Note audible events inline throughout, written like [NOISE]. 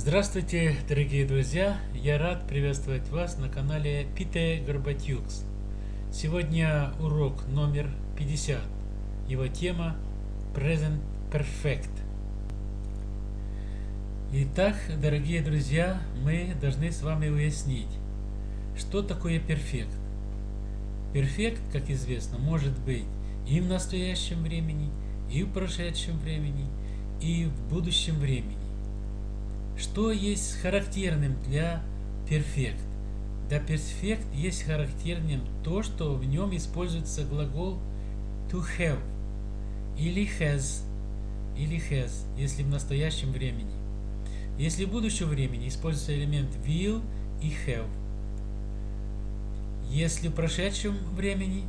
Здравствуйте, дорогие друзья! Я рад приветствовать вас на канале Пите Горбатюкс. Сегодня урок номер 50. Его тема Present Perfect. Итак, дорогие друзья, мы должны с вами уяснить, что такое перфект. Перфект, как известно, может быть и в настоящем времени, и в прошедшем времени, и в будущем времени. Что есть характерным для перфект? Для перфект есть характерным то, что в нем используется глагол to have или has, или has, если в настоящем времени. Если в будущем времени используется элемент will и have. Если в прошедшем времени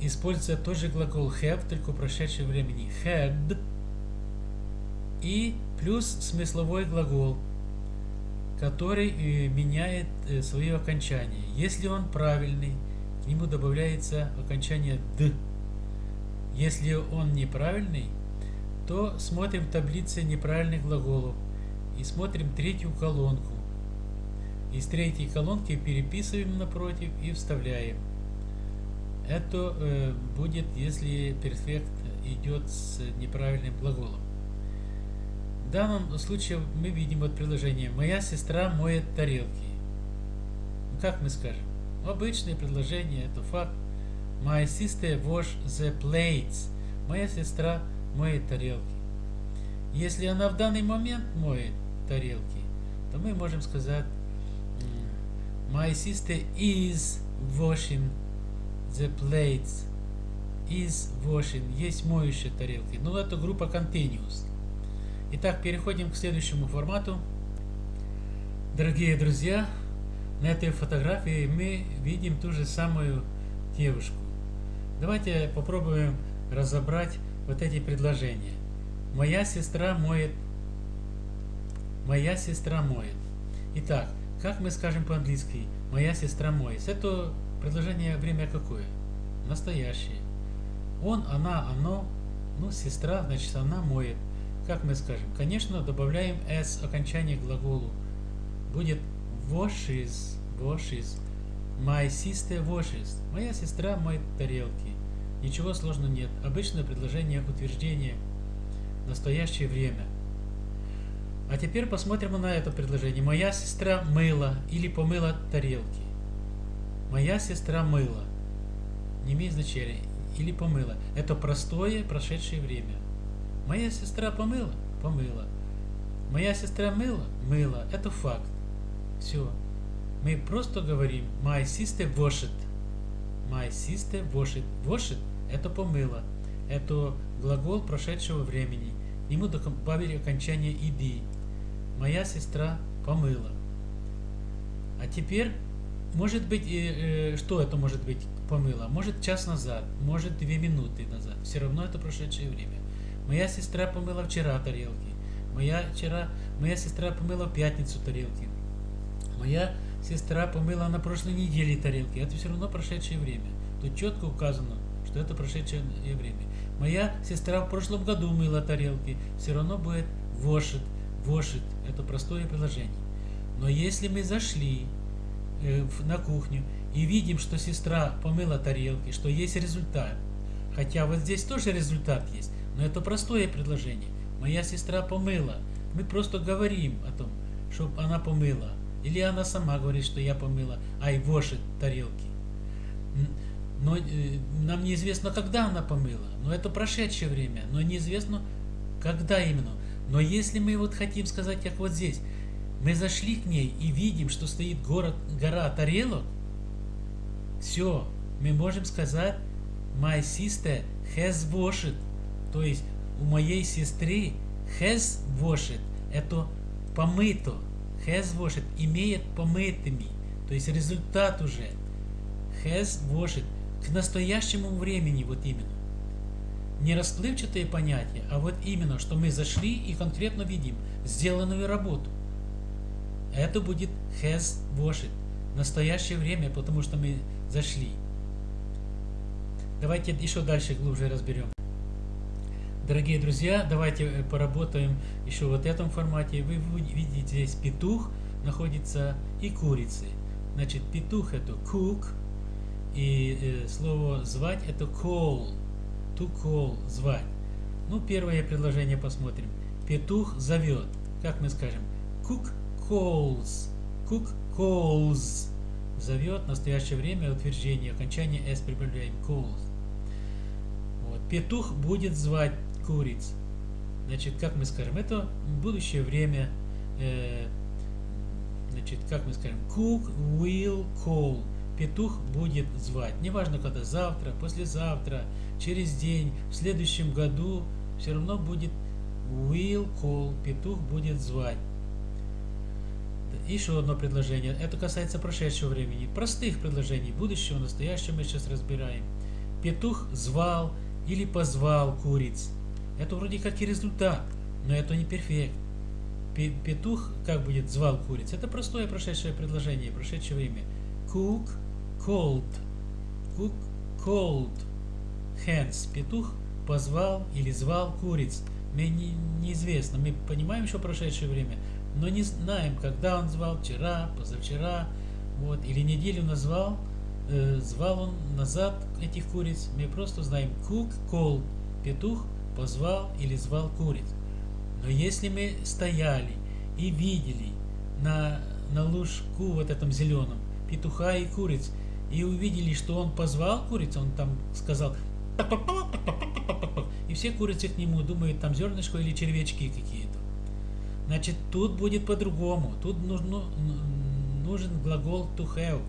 используется тот же глагол have, только в прошедшем времени had и плюс смысловой глагол, который э, меняет э, свое окончание. Если он правильный, к нему добавляется окончание «д». Если он неправильный, то смотрим таблице неправильных глаголов и смотрим третью колонку. Из третьей колонки переписываем напротив и вставляем. Это э, будет, если перфект идет с неправильным глаголом. Данном случае мы видим вот предложение «Моя сестра моет тарелки». Ну, как мы скажем? Обычное предложение, это факт. My sister wash the plates. Моя сестра моет тарелки. Если она в данный момент моет тарелки, то мы можем сказать My sister is washing the plates. Is washing. Есть моющие тарелки. Ну, это группа continuous. Итак, переходим к следующему формату. Дорогие друзья, на этой фотографии мы видим ту же самую девушку. Давайте попробуем разобрать вот эти предложения. Моя сестра моет. Моя сестра моет. Итак, как мы скажем по-английски? Моя сестра моет. Это предложение время какое? Настоящее. Он, она, оно. Ну, сестра, значит, она моет. Как мы скажем? Конечно, добавляем s окончание глаголу. Будет washes, washes. My sister washes. Моя сестра моет тарелки. Ничего сложного нет. Обычное предложение утверждения. Настоящее время. А теперь посмотрим на это предложение. Моя сестра мыла или помыла тарелки. Моя сестра мыла. Не имеет значения. Или помыла. Это простое прошедшее время. Моя сестра помыла? Помыла. Моя сестра мыла? Мыла. Это факт. Все. Мы просто говорим My sister washed. My sister washed. Washed – это помыла. Это глагол прошедшего времени. Ему добавили окончание «иди». Моя сестра помыла. А теперь, может быть, э, э, что это может быть помыла? Может час назад, может две минуты назад. Все равно это прошедшее время. Моя сестра помыла вчера тарелки. Моя, вчера, моя сестра помыла в пятницу тарелки. Моя сестра помыла на прошлой неделе тарелки. Это все равно прошедшее время. Тут четко указано, что это прошедшее время. Моя сестра в прошлом году мыла тарелки. Все равно будет вошит. Вошит. Это простое приложение. Но если мы зашли э, на кухню и видим, что сестра помыла тарелки, что есть результат, хотя вот здесь тоже результат есть, но это простое предложение. Моя сестра помыла. Мы просто говорим о том, чтобы она помыла. Или она сама говорит, что я помыла. Ай, вошит тарелки. Но э, нам неизвестно, когда она помыла. Но это прошедшее время. Но неизвестно, когда именно. Но если мы вот хотим сказать, как вот здесь, мы зашли к ней и видим, что стоит город, гора тарелок, все, мы можем сказать, my sister has washed. То есть у моей сестры has washed это помыто. Has washed имеет помытыми. То есть результат уже. Has washed к настоящему времени вот именно. Не расплывчатые понятия, а вот именно, что мы зашли и конкретно видим сделанную работу. Это будет has washed. Настоящее время, потому что мы зашли. Давайте еще дальше глубже разберем. Дорогие друзья, давайте э, поработаем еще вот в этом формате. Вы видите здесь петух находится и курицы. Значит, петух это cook, и э, слово звать это call, to call, звать. Ну, первое предложение посмотрим. Петух зовет. Как мы скажем? Cook calls. Cook calls. Зовет. В настоящее время утверждение. Окончание s прибавляем. Calls. Вот. Петух будет звать куриц. Значит, как мы скажем? Это будущее время. Э, значит, как мы скажем? Cook will call. Петух будет звать. Неважно, когда завтра, послезавтра, через день, в следующем году, все равно будет will call, петух будет звать. Еще одно предложение. Это касается прошедшего времени. Простых предложений. Будущего, настоящего мы сейчас разбираем. Петух звал или позвал куриц. Это вроде как и результат, но это не перфект. Петух как будет звал куриц? Это простое прошедшее предложение, прошедшее время. Cook called. Cook called. Hens. Петух позвал или звал куриц. Мне не, неизвестно. Мы понимаем еще прошедшее время, но не знаем, когда он звал, вчера, позавчера, вот, или неделю назвал, э, звал он назад этих куриц. Мы просто знаем cook called. Петух позвал или звал куриц. Но если мы стояли и видели на, на лужку вот этом зеленом петуха и куриц, и увидели, что он позвал куриц, он там сказал и все курицы к нему думают, там зернышко или червячки какие-то. Значит, тут будет по-другому. Тут нужно, нужен глагол to have.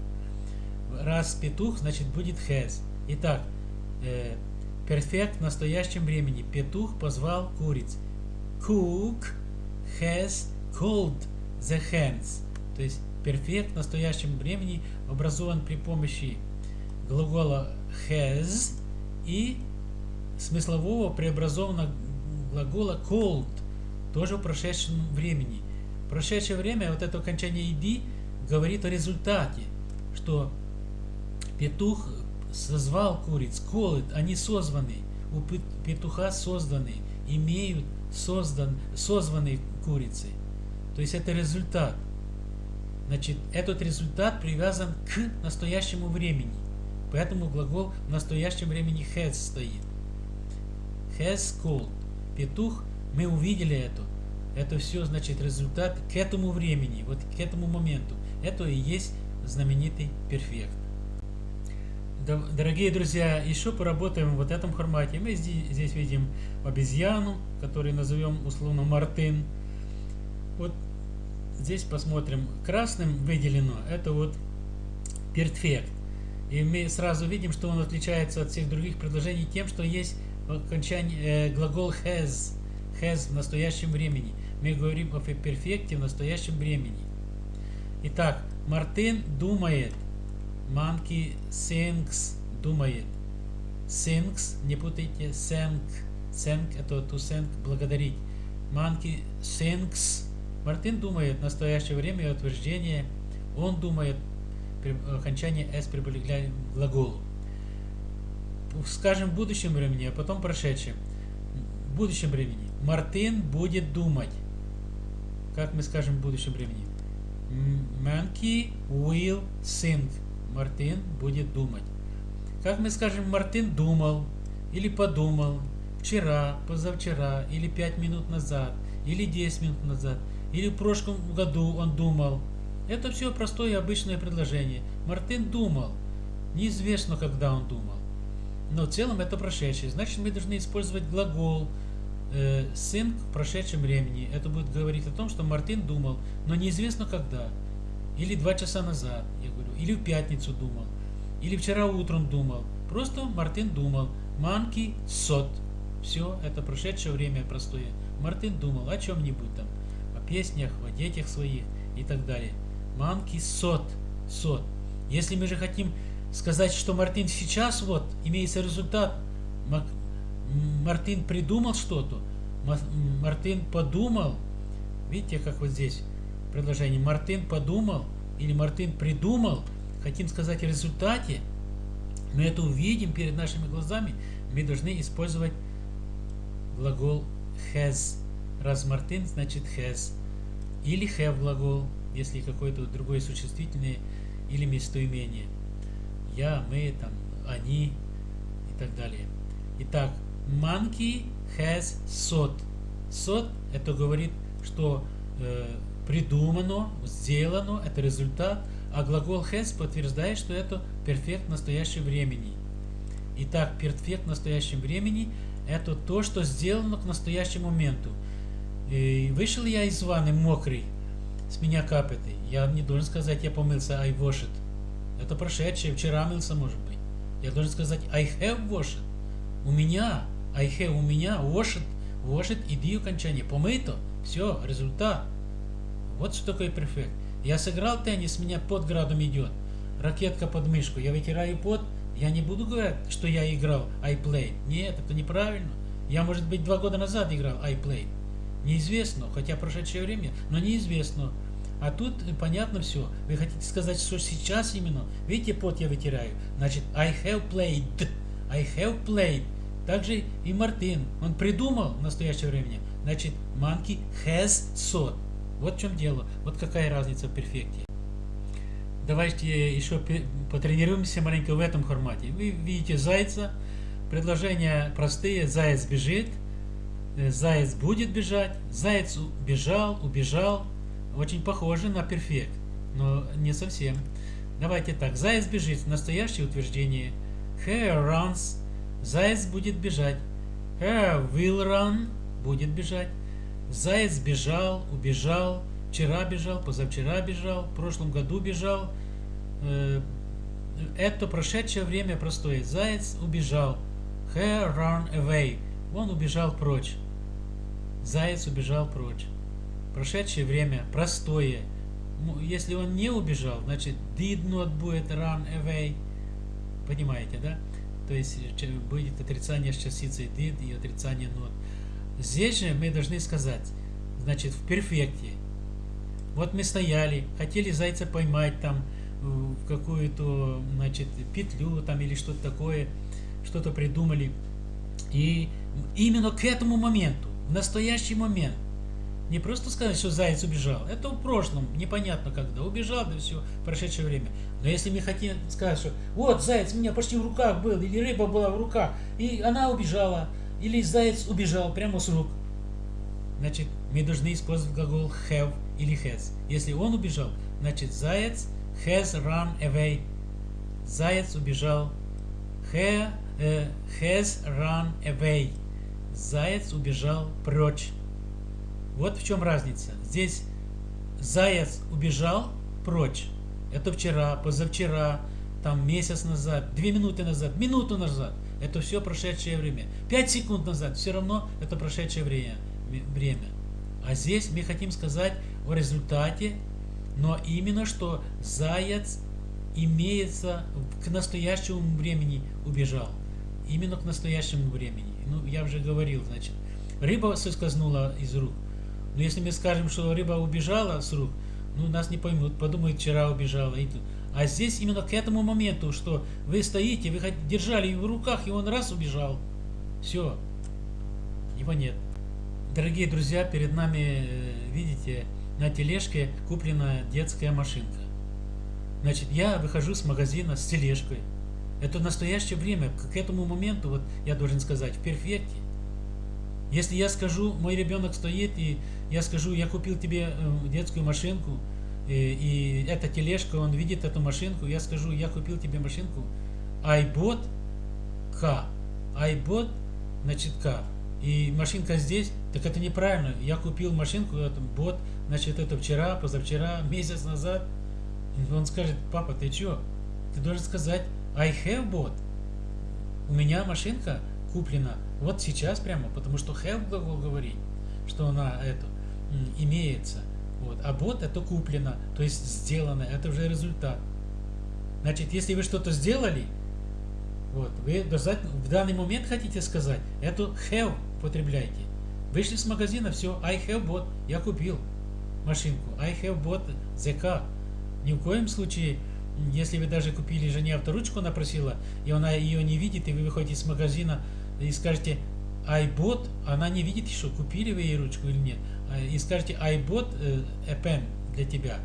Раз петух, значит будет has. Итак, э, перфект в настоящем времени. Петух позвал куриц. Cook has called the hens. То есть перфект в настоящем времени образован при помощи глагола has и смыслового преобразованного глагола called, тоже в прошедшем времени. Прошедшее время, вот это окончание ed, говорит о результате, что петух созвал куриц, called, они созваны, у петуха созданы, имеют создан, созванные курицы. То есть это результат. Значит, этот результат привязан к настоящему времени. Поэтому глагол в настоящем времени has стоит. Has called. Петух, мы увидели это. Это все, значит, результат к этому времени, вот к этому моменту. Это и есть знаменитый перфект. Дорогие друзья, еще поработаем в вот этом формате. Мы здесь, видим обезьяну, которую назовем условно Мартин. Вот здесь посмотрим. Красным выделено, это вот перфект. И мы сразу видим, что он отличается от всех других предложений тем, что есть окончание, э, глагол has, has в настоящем времени. Мы говорим о перфекте в настоящем времени. Итак, Мартин думает. Monkey thinks думает. Thinks, не путайте, thank. Thank это to thank, благодарить. Monkey thinks. Мартин думает в настоящее время утверждение. Он думает окончание s прибавляем глаголу. Скажем в будущем времени, а потом прошедшем. В будущем времени. Мартин будет думать. Как мы скажем в будущем времени? Monkey will think. Мартин будет думать. Как мы скажем, Мартин думал или подумал вчера, позавчера, или пять минут назад, или 10 минут назад, или в прошлом году он думал – это все простое обычное предложение. Мартин думал. Неизвестно, когда он думал. Но в целом это прошедшее. Значит, мы должны использовать глагол э, сын в прошедшем времени. Это будет говорить о том, что Мартин думал, но неизвестно когда. Или два часа назад, я говорю. Или в пятницу думал. Или вчера утром думал. Просто Мартин думал. Манки сот. Все, это прошедшее время простое. Мартин думал о чем-нибудь там. О песнях, о детях своих и так далее. Манки сот. Сот. Если мы же хотим сказать, что Мартин сейчас вот, имеется результат, Мартин придумал что-то, Мартин подумал, видите, как вот здесь предложение, Мартин подумал или Мартин придумал, хотим сказать о результате, мы это увидим перед нашими глазами, мы должны использовать глагол has. Раз Мартин, значит has. Или have глагол, если какое-то другое существительное или местоимение. Я, мы, там, они и так далее. Итак, monkey has sot. Sot это говорит, что э, придумано, сделано, это результат, а глагол has подтверждает, что это перфект настоящего времени. Итак, перфект настоящем времени это то, что сделано к настоящему моменту. И вышел я из ванны мокрый, с меня капает. Я не должен сказать, я помылся, I washed. Это прошедшее, вчера мылся, может быть. Я должен сказать, I have washed. У меня, I have, у меня, washed, washed, иди окончание, помыто. Все, результат. Вот что такое перфект. Я сыграл теннис, меня под градом идет. Ракетка под мышку, я вытираю пот, я не буду говорить, что я играл, I played. Нет, это неправильно. Я, может быть, два года назад играл, I played. Неизвестно, хотя прошедшее время, но неизвестно. А тут понятно все. Вы хотите сказать, что сейчас именно, видите, пот я вытираю. Значит, I have played. I have played. Также и Мартин, он придумал в настоящее время. Значит, monkey has sought. Вот в чем дело. Вот какая разница в перфекте. Давайте еще потренируемся маленько в этом формате. Вы видите зайца. Предложения простые. Заяц бежит. Э, заяц будет бежать. Заяц бежал, убежал. Очень похоже на перфект, но не совсем. Давайте так. Заяц бежит. Настоящее утверждение. Hare runs. Заяц будет бежать. Hare will run. Будет бежать. Заяц бежал, убежал, вчера бежал, позавчера бежал, в прошлом году бежал. Э, это прошедшее время простое. Заяц убежал. Hare run away. Он убежал прочь. Заяц убежал прочь. Прошедшее время простое. Если он не убежал, значит did not будет run away. Понимаете, да? То есть э, будет отрицание с частицей did и отрицание not. Здесь же мы должны сказать, значит, в перфекте. Вот мы стояли, хотели зайца поймать там э, в какую-то, значит, петлю там или что-то такое, что-то придумали. И именно к этому моменту, в настоящий момент, не просто сказать, что заяц убежал, это в прошлом, непонятно когда, убежал, да все, прошедшее время. Но если мы хотим сказать, что вот заяц у меня почти в руках был, или рыба была в руках, и она убежала, или заяц убежал прямо с рук. Значит, мы должны использовать глагол have или has. Если он убежал, значит заяц has run away. Заяц убежал. He, uh, has run away. Заяц убежал прочь. Вот в чем разница. Здесь заяц убежал прочь. Это вчера, позавчера, там месяц назад, две минуты назад, минуту назад – это все прошедшее время. 5 секунд назад все равно это прошедшее время. время. А здесь мы хотим сказать о результате, но именно что заяц имеется к настоящему времени убежал. Именно к настоящему времени. Ну, я уже говорил, значит, рыба соскользнула из рук. Но если мы скажем, что рыба убежала с рук, ну, нас не поймут, подумают, вчера убежала. И. А здесь именно к этому моменту, что вы стоите, вы держали его в руках, и он раз убежал. Все. Его нет. Дорогие друзья, перед нами, э, видите, на тележке куплена детская машинка. Значит, я выхожу с магазина с тележкой. Это настоящее время, к этому моменту, вот я должен сказать, в перфекте. Если я скажу, мой ребенок стоит, и я скажу, я купил тебе э, детскую машинку, и, и эта тележка, он видит эту машинку, я скажу, я купил тебе машинку, I bought car, I bought, значит, car, и машинка здесь, так это неправильно, я купил машинку, это бот, значит, это вчера, позавчера, [LAUGHS] месяц назад, он скажет, папа, ты что? Ты должен сказать, I have bought, у меня машинка куплена, вот сейчас прямо, потому что have глагол говорит, что она это имеется. Вот. А бот это куплено, то есть сделано, это уже результат. Значит, если вы что-то сделали, вот, вы в данный момент хотите сказать, эту have потребляйте. Вышли с магазина, все, I have bought, я купил машинку, I have the car. Ни в коем случае, если вы даже купили жене авторучку, она просила, и она ее не видит, и вы выходите из магазина и скажете, I bought, она не видит еще, купили вы ей ручку или нет. А, и скажете I bought э, pen для тебя.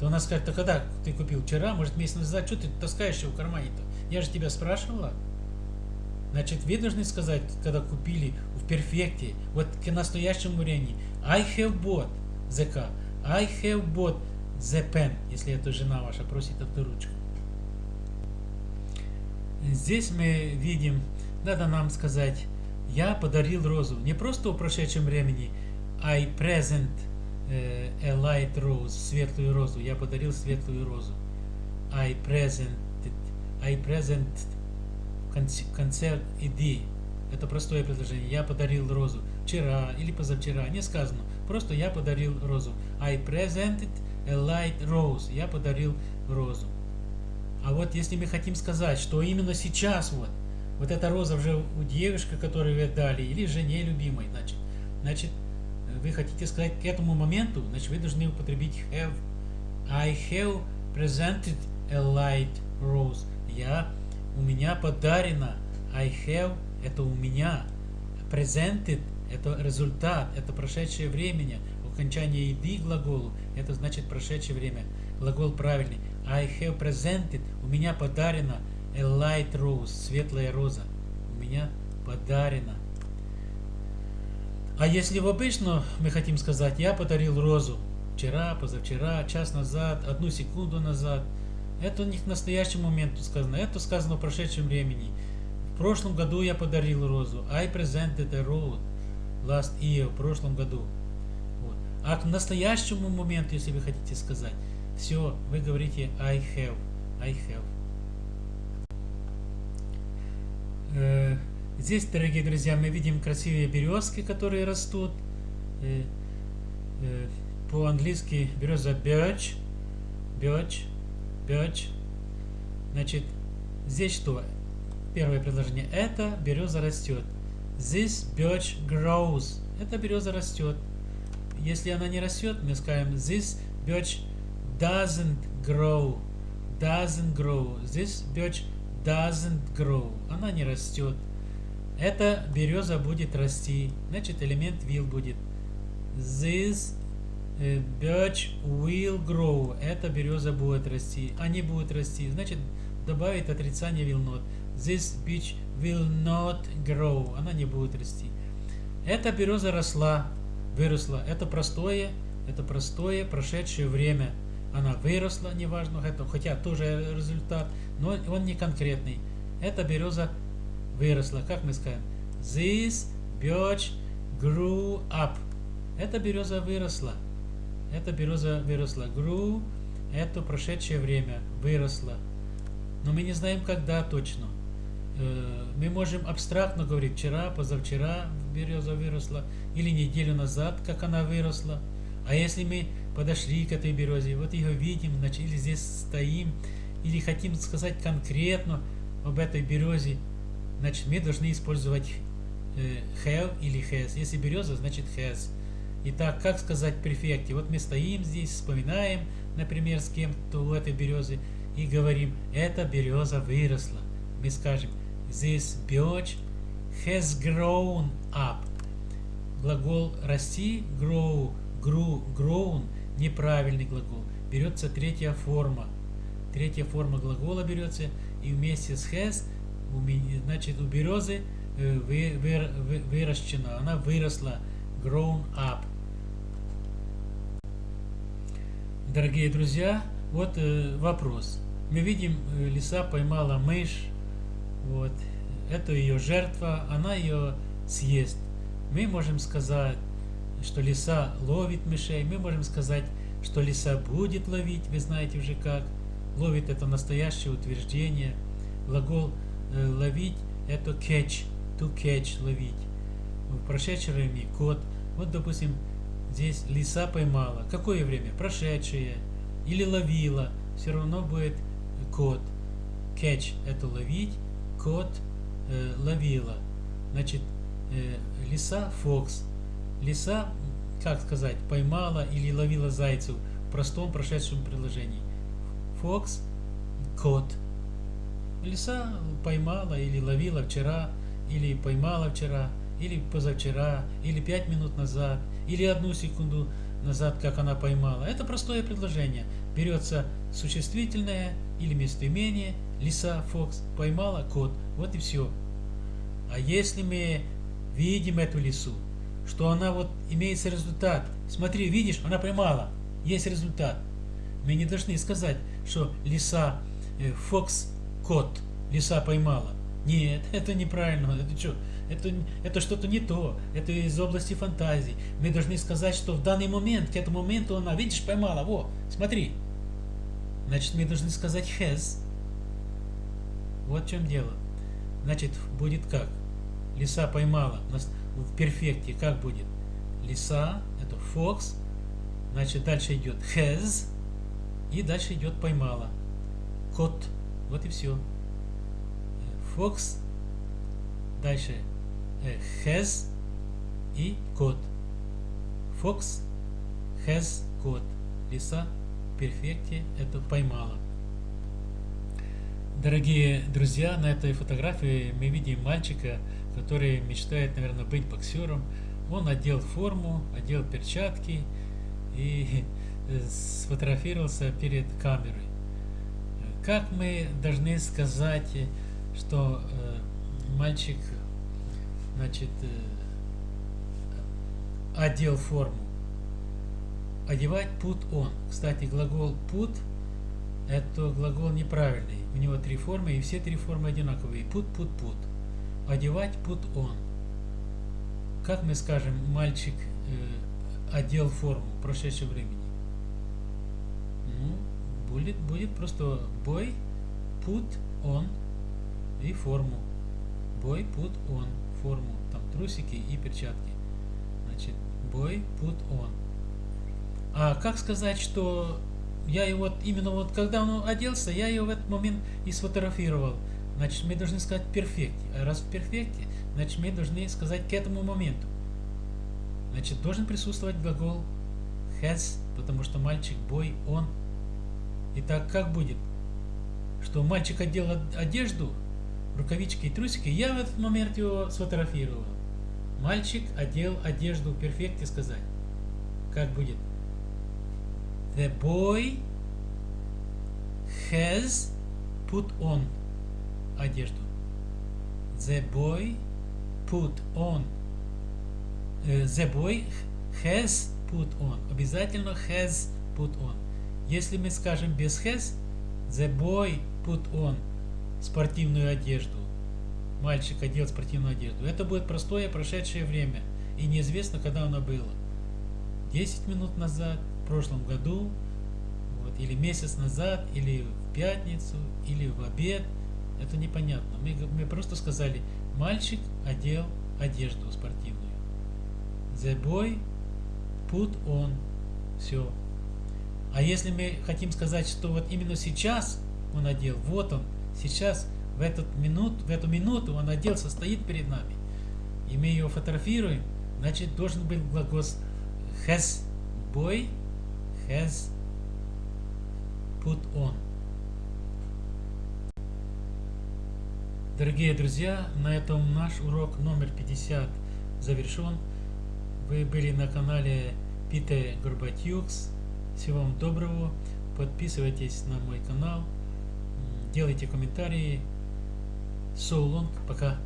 То она скажет, а когда ты купил? Вчера, может месяц назад, что ты таскаешь его в кармане-то? Я же тебя спрашивала. Значит, вы должны сказать, когда купили в перфекте, вот к настоящему времени, I have bought the car, I have bought the pen, если это жена ваша просит эту ручку. Здесь мы видим, надо нам сказать, я подарил розу. Не просто в прошедшем времени, I present uh, a light rose, светлую розу. Я подарил светлую розу. I presented, I present конце иди. Это простое предложение. Я подарил розу. Вчера или позавчера. Не сказано. Просто я подарил розу. I presented a light rose. Я подарил розу. А вот если мы хотим сказать, что именно сейчас вот, вот эта роза уже у девушки, которую вы дали, или жене любимой, значит, значит, вы хотите сказать к этому моменту, значит, вы должны употребить have. I have presented a light rose. Я, у меня подарено. I have, это у меня. Presented, это результат, это прошедшее время. Окончание еды глаголу, это значит прошедшее время. Глагол правильный. I have presented, у меня подарено a light rose, светлая роза. У меня подарено. А если в обычно мы хотим сказать, я подарил розу вчера, позавчера, час назад, одну секунду назад, это не к настоящему моменту сказано, это сказано в прошедшем времени. В прошлом году я подарил розу. I presented a rose last year, в прошлом году. Вот. А к настоящему моменту, если вы хотите сказать, все, вы говорите I have. I have. Здесь, дорогие друзья, мы видим красивые березки, которые растут. Э, э, по-английски береза birch. Birch. Birch. Значит, здесь что? Первое предложение. Это береза растет. This birch grows. Эта береза растет. Если она не растет, мы скажем this birch doesn't grow. Doesn't grow. This birch doesn't grow. Она не растет. Эта береза будет расти. Значит, элемент will будет. This uh, birch will grow. Эта береза будет расти. Они будут расти. Значит, добавить отрицание will not. This beech will not grow. Она не будет расти. Эта береза росла, выросла. Это простое, это простое прошедшее время она выросла, неважно, хотя тоже результат, но он не конкретный. Эта береза выросла, как мы скажем? This birch grew up. Эта береза выросла. Эта береза выросла. Grew – это прошедшее время, выросла. Но мы не знаем, когда точно. Э, мы можем абстрактно говорить, вчера, позавчера береза выросла, или неделю назад, как она выросла. А если мы подошли к этой березе, вот ее видим, или здесь стоим, или хотим сказать конкретно об этой березе, значит, мы должны использовать э, have или has. Если береза, значит has. Итак, как сказать в перфекте? Вот мы стоим здесь, вспоминаем, например, с кем-то у этой березы, и говорим, эта береза выросла. Мы скажем, this birch has grown up. Глагол расти, grow, grew, grown – неправильный глагол. Берется третья форма. Третья форма глагола берется и вместе с has, значит, у березы э, вы, вы, вы, выращена, она выросла, grown up. Дорогие друзья, вот э, вопрос. Мы видим, э, лиса поймала мышь, вот, это ее жертва, она ее съест. Мы можем сказать, что лиса ловит мышей, мы можем сказать, что лиса будет ловить, вы знаете уже как. Ловит это настоящее утверждение. Глагол э, ловить это catch, to catch, ловить. В прошедшем времени кот. Вот, допустим, здесь лиса поймала. Какое время? Прошедшее. Или ловила. Все равно будет кот. Catch – это ловить. Кот э, ловила. Значит, э, лиса – fox. Лиса, как сказать, поймала или ловила зайцев в простом прошедшем предложении. Fox – кот. Лиса поймала или ловила вчера, или поймала вчера, или позавчера, или пять минут назад, или одну секунду назад, как она поймала. Это простое предложение. Берется существительное или местоимение, лиса, фокс, поймала кот. Вот и все. А если мы видим эту лису, что она вот имеется результат. Смотри, видишь, она поймала. Есть результат. Мы не должны сказать, что лиса, э, фокс, кот, лиса поймала. Нет, [LAUGHS] это неправильно. Это что? Это, это что-то не то. Это из области фантазии. Мы должны сказать, что в данный момент, к этому моменту она, видишь, поймала. Во, смотри. Значит, мы должны сказать has. Вот в чем дело. Значит, будет как? Лиса поймала. В перфекте как будет? Лиса, это fox. Значит, дальше идет has. И дальше идет поймала. Кот. Вот и все. Fox. Дальше has и кот. Fox has кот. Лиса в перфекте это поймала. Дорогие друзья, на этой фотографии мы видим мальчика, который мечтает, наверное, быть боксером. Он одел форму, одел перчатки и [LAUGHS] сфотографировался перед камерой. Как мы должны сказать, что э, мальчик, значит, э, одел форму? Одевать put on. Кстати, глагол put это глагол неправильный. У него три формы, и все три формы одинаковые. Put, put, put. Одевать put on. Как мы скажем, мальчик э, одел форму в прошедшем времени? Ну, будет, будет просто boy put on и форму. Boy put on форму. Там трусики и перчатки. Значит, boy put on. А как сказать, что я его вот именно вот когда он оделся, я его в этот момент и сфотографировал. Значит, мы должны сказать перфекте. А раз в перфекте, значит, мы должны сказать к этому моменту. Значит, должен присутствовать глагол has, потому что мальчик, бой, он. Итак, как будет? Что мальчик одел одежду, рукавички и трусики, я в этот момент его сфотографировал. Мальчик одел одежду в перфекте сказать. Как будет? The boy has put on одежду. The boy put on. Uh, the boy has put on. Обязательно has put on. Если мы скажем без has, the boy put on спортивную одежду. Мальчик одел спортивную одежду. Это будет простое прошедшее время. И неизвестно, когда оно было. 10 минут назад, в прошлом году, вот, или месяц назад, или в пятницу, или в обед. Это непонятно. Мы, мы просто сказали, мальчик одел одежду спортивную. The boy put on. Все. А если мы хотим сказать, что вот именно сейчас он одел, вот он, сейчас, в, этот минут, в эту минуту он оделся, стоит перед нами, и мы его фотографируем, значит должен быть глагол has boy has put on. Дорогие друзья, на этом наш урок номер 50 завершен. Вы были на канале Питер Горбатюкс. Всего вам доброго. Подписывайтесь на мой канал. Делайте комментарии. So long. Пока.